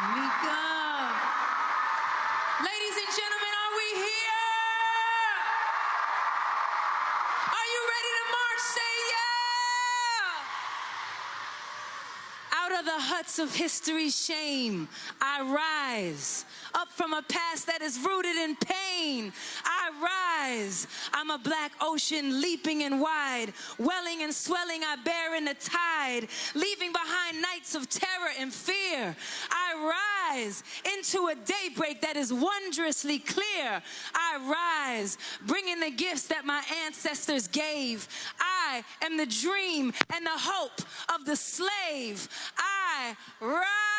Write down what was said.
Ladies and gentlemen, are we here? Are you ready to march? Say yeah! Out of the huts of history's shame, I rise. Up from a past that is rooted in pain, I rise. I'm a black ocean leaping and wide, welling and swelling, I bear in the tide, leaving behind nights of terror and fear. I rise into a daybreak that is wondrously clear. I rise, bringing the gifts that my ancestors gave. I am the dream and the hope of the slave. I rise.